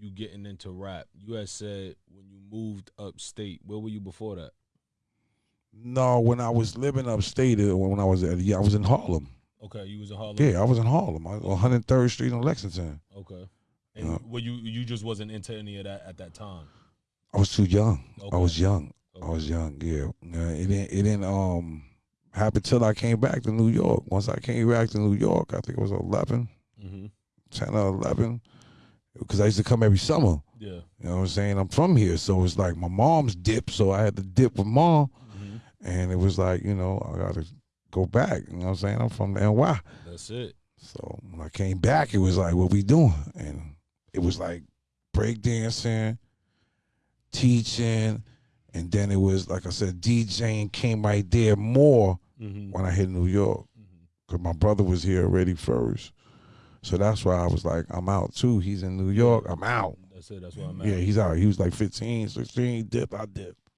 you getting into rap. You had said when you moved upstate. Where were you before that? No, when I was living upstate, uh, when I was at, yeah, I was in Harlem. Okay, you was in Harlem. Yeah, I was in Harlem, I- 103rd Street in Lexington. Okay. And Yeah. well, you you just wasn't into any of that at that time. I was too young. Okay. I was young. I was young. Yeah, Uh, it didn't. It didn't um happen till I came back to New York. Once I came back to New York, I think it was 11, Mm-hmm. 10 or 11, because I used to come every summer. Yeah. You know what I'm saying? I'm from here, so it's like my mom's dip, so I had to dip with mom, hmm and it was like you know I got to go back. You know what I'm saying? I'm from the NY, That's it. so when I came back, it was like what we doing, and it was like breakdancing, teaching, and then it was like I said, DJing came right there more Mm-hmm. when I hit New York because my brother was here already first. So that's why I was like, I'm out too. He's in New York. I'm out. That's it. That's why I'm at. Yeah, he's out. He was like 15, 16. dip. I dipped.